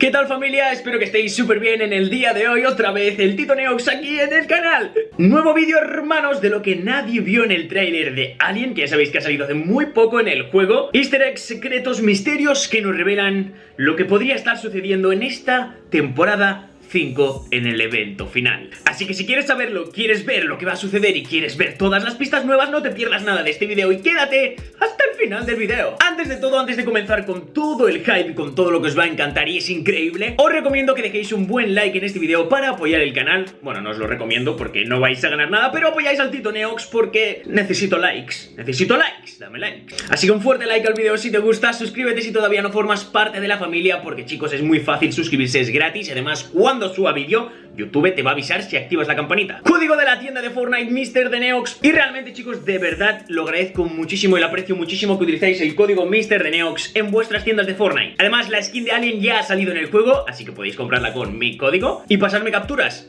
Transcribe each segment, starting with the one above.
¿Qué tal familia? Espero que estéis súper bien en el día de hoy. Otra vez el Tito Neox aquí en el canal. Nuevo vídeo hermanos de lo que nadie vio en el tráiler de Alien Que ya sabéis que ha salido hace muy poco en el juego. Easter eggs, secretos, misterios que nos revelan lo que podría estar sucediendo en esta temporada 5 en el evento final. Así que si quieres saberlo, quieres ver lo que va a suceder y quieres ver todas las pistas nuevas, no te pierdas nada de este video y quédate hasta el final del video. Antes de todo, antes de comenzar con todo el hype y con todo lo que os va a encantar y es increíble, os recomiendo que dejéis un buen like en este video para apoyar el canal. Bueno, no os lo recomiendo porque no vais a ganar nada, pero apoyáis al Tito Neox porque necesito likes. Necesito likes, dame likes. Así que un fuerte like al video si te gusta, suscríbete si todavía no formas parte de la familia porque chicos es muy fácil suscribirse, es gratis y además cuando cuando suba vídeo, YouTube te va a avisar si activas la campanita. Código de la tienda de Fortnite, Mr. de Neox. Y realmente, chicos, de verdad lo agradezco muchísimo y lo aprecio muchísimo que utilicéis el código Mr. de Neox en vuestras tiendas de Fortnite. Además, la skin de Alien ya ha salido en el juego, así que podéis comprarla con mi código y pasarme capturas.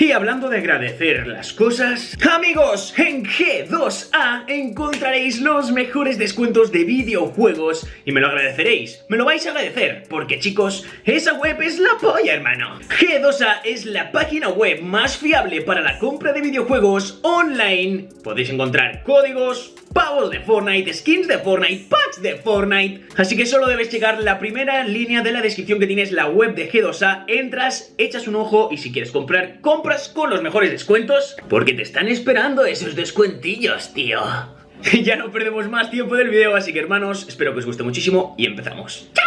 Y hablando de agradecer las cosas, amigos, en G2A encontraréis los mejores descuentos de videojuegos y me lo agradeceréis, me lo vais a agradecer, porque chicos, esa web es la polla, hermano. G2A es la página web más fiable para la compra de videojuegos online. Podéis encontrar códigos, pavos de Fortnite, skins de Fortnite, packs de Fortnite. Así que solo debes llegar la primera línea de la descripción que tienes la web de G2A, entras, echas un ojo y si quieres comprar, compras con los mejores descuentos, porque te están esperando esos descuentillos, tío. ya no perdemos más tiempo del video, así que hermanos, espero que os guste muchísimo y empezamos. ¡Chao!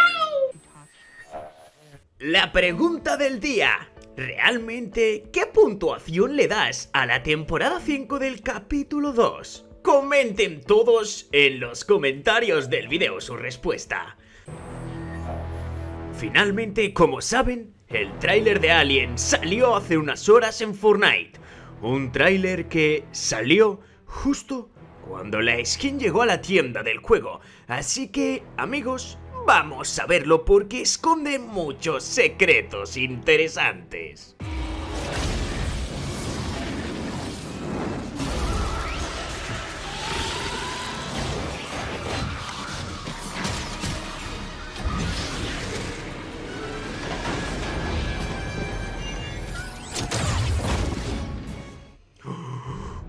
La pregunta del día. ¿Realmente qué puntuación le das a la temporada 5 del capítulo 2? Comenten todos en los comentarios del video su respuesta. Finalmente, como saben, el tráiler de Alien salió hace unas horas en Fortnite. Un tráiler que salió justo cuando la skin llegó a la tienda del juego. Así que, amigos, vamos a verlo porque esconde muchos secretos interesantes.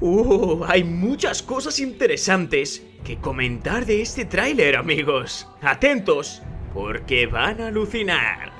Uh, hay muchas cosas interesantes que comentar de este tráiler, amigos. Atentos, porque van a alucinar.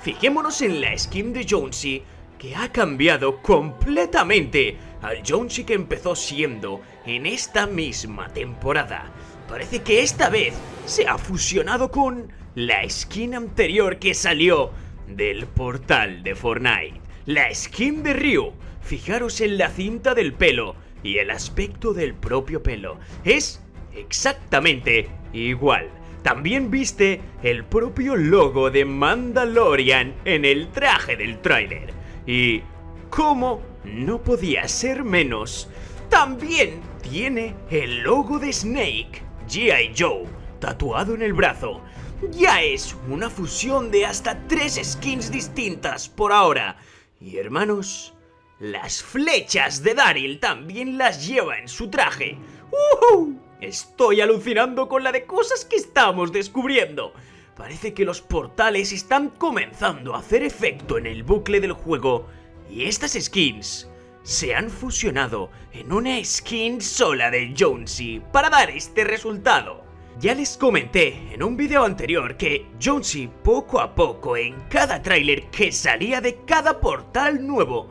Fijémonos en la skin de Jonesy, que ha cambiado completamente al Jonesy que empezó siendo en esta misma temporada. Parece que esta vez se ha fusionado con la skin anterior que salió del portal de Fortnite. La skin de Ryu. Fijaros en la cinta del pelo y el aspecto del propio pelo es exactamente igual. También viste el propio logo de Mandalorian en el traje del tráiler. Y, como no podía ser menos, también tiene el logo de Snake, G.I. Joe, tatuado en el brazo. Ya es una fusión de hasta tres skins distintas por ahora. Y hermanos, las flechas de Daryl también las lleva en su traje. ¡Uh! Estoy alucinando con la de cosas que estamos descubriendo. Parece que los portales están comenzando a hacer efecto en el bucle del juego y estas skins se han fusionado en una skin sola de Jonesy para dar este resultado. Ya les comenté en un video anterior que Jonesy poco a poco en cada tráiler que salía de cada portal nuevo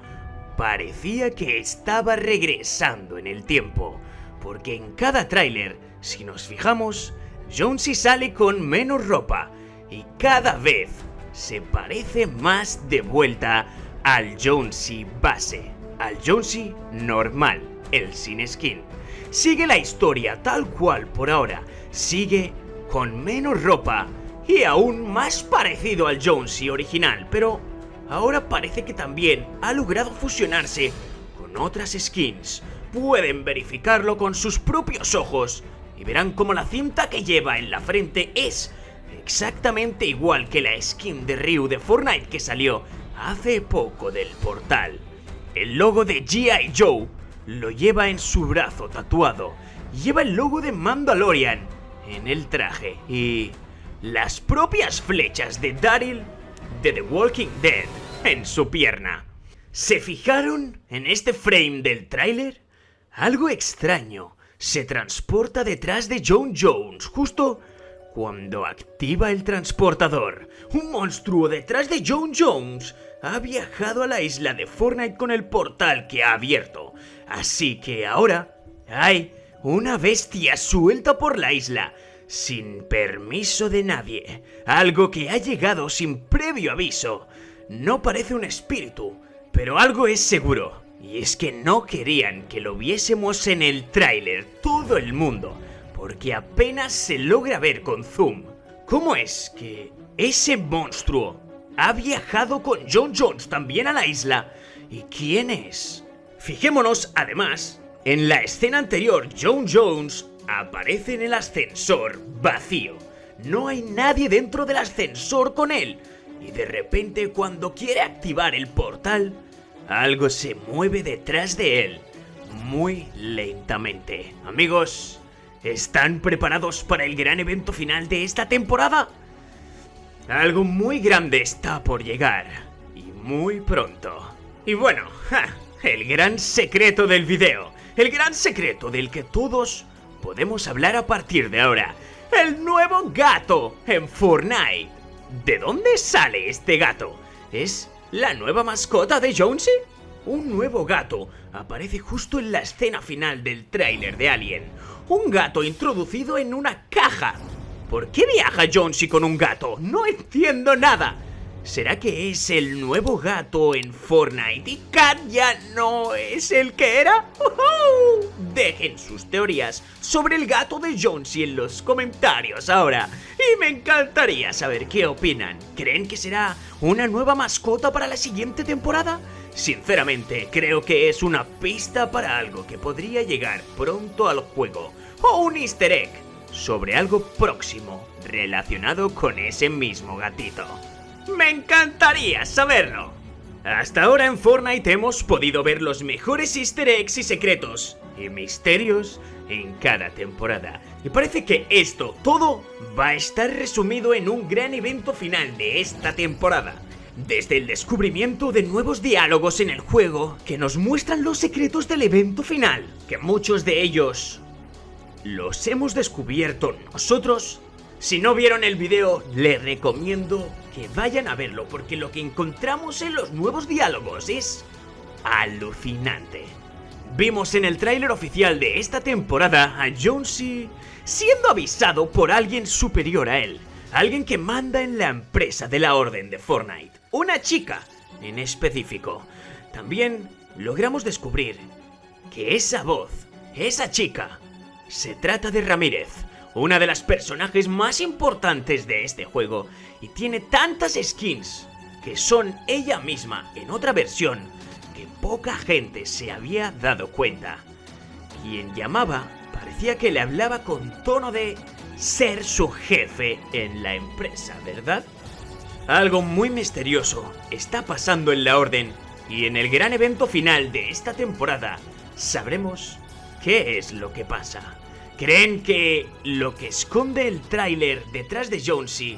parecía que estaba regresando en el tiempo, porque en cada tráiler, si nos fijamos, Jonesy sale con menos ropa y cada vez se parece más de vuelta al Jonesy base, al Jonesy normal, el sin skin. Sigue la historia tal cual por ahora, sigue con menos ropa y aún más parecido al Jonesy original, pero ahora parece que también ha logrado fusionarse con otras skins. Pueden verificarlo con sus propios ojos y verán como la cinta que lleva en la frente es exactamente igual que la skin de Ryu de Fortnite que salió hace poco del portal. El logo de G.I. Joe lo lleva en su brazo tatuado. Lleva el logo de Mandalorian en el traje y las propias flechas de Daryl de The Walking Dead en su pierna. ¿Se fijaron en este frame del tráiler? Algo extraño se transporta detrás de John Jones justo cuando activa el transportador. Un monstruo detrás de John Jones ha viajado a la isla de Fortnite con el portal que ha abierto. Así que ahora hay una bestia suelta por la isla sin permiso de nadie. Algo que ha llegado sin previo aviso. No parece un espíritu, pero algo es seguro. Y es que no querían que lo viésemos en el tráiler todo el mundo, porque apenas se logra ver con zoom. ¿Cómo es que ese monstruo ha viajado con John Jones también a la isla? ¿Y quién es? Fijémonos, además, en la escena anterior, John Jones aparece en el ascensor vacío. No hay nadie dentro del ascensor con él. Y de repente cuando quiere activar el portal, algo se mueve detrás de él, muy lentamente. Amigos, ¿están preparados para el gran evento final de esta temporada? Algo muy grande está por llegar, y muy pronto. Y bueno, el gran secreto del video, el gran secreto del que todos podemos hablar a partir de ahora. El nuevo gato en Fortnite. ¿De dónde sale este gato? ¿Es la nueva mascota de Jonesy? Un nuevo gato aparece justo en la escena final del tráiler de Alien. Un gato introducido en una caja. ¿Por qué viaja Jonesy con un gato? No entiendo nada. ¿Será que es el nuevo gato en Fortnite y Cat ya no es el que era? Dejen sus teorías sobre el gato de Jonesy en los comentarios ahora. Y me encantaría saber qué opinan. ¿Creen que será una nueva mascota para la siguiente temporada? Sinceramente, creo que es una pista para algo que podría llegar pronto al juego. O un easter egg sobre algo próximo relacionado con ese mismo gatito. Me encantaría saberlo. Hasta ahora en Fortnite hemos podido ver los mejores easter eggs y secretos y misterios en cada temporada. Y parece que esto todo va a estar resumido en un gran evento final de esta temporada. Desde el descubrimiento de nuevos diálogos en el juego que nos muestran los secretos del evento final, que muchos de ellos los hemos descubierto nosotros si no vieron el video, les recomiendo que vayan a verlo porque lo que encontramos en los nuevos diálogos es alucinante. Vimos en el tráiler oficial de esta temporada a Jonesy siendo avisado por alguien superior a él, alguien que manda en la empresa de la Orden de Fortnite, una chica en específico. También logramos descubrir que esa voz, esa chica, se trata de Ramírez, una de las personajes más importantes de este juego y tiene tantas skins que son ella misma en otra versión que poca gente se había dado cuenta. Quien llamaba parecía que le hablaba con tono de ser su jefe en la empresa, ¿verdad? Algo muy misterioso está pasando en la Orden y en el gran evento final de esta temporada sabremos qué es lo que pasa. ¿Creen que lo que esconde el tráiler detrás de Jonesy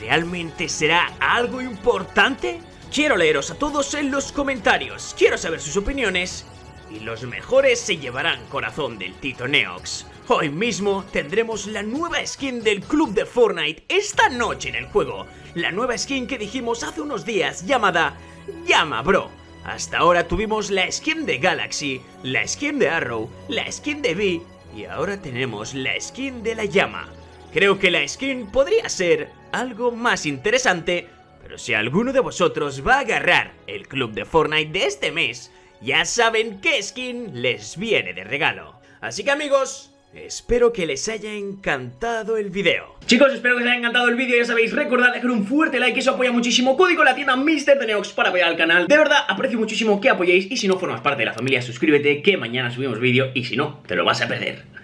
realmente será algo importante? Quiero leeros a todos en los comentarios, quiero saber sus opiniones y los mejores se llevarán corazón del Tito Neox. Hoy mismo tendremos la nueva skin del club de Fortnite esta noche en el juego. La nueva skin que dijimos hace unos días llamada Llama Bro. Hasta ahora tuvimos la skin de Galaxy, la skin de Arrow, la skin de V y ahora tenemos la skin de la llama. Creo que la skin podría ser algo más interesante, pero si alguno de vosotros va a agarrar el club de Fortnite de este mes, ya saben qué skin les viene de regalo. Así que amigos, Espero que les haya encantado el video Chicos, espero que os haya encantado el vídeo Ya sabéis, recordad dejar un fuerte like Eso apoya muchísimo Código la tienda Mr. Neox para apoyar al canal De verdad, aprecio muchísimo que apoyéis Y si no formas parte de la familia, suscríbete Que mañana subimos vídeo Y si no, te lo vas a perder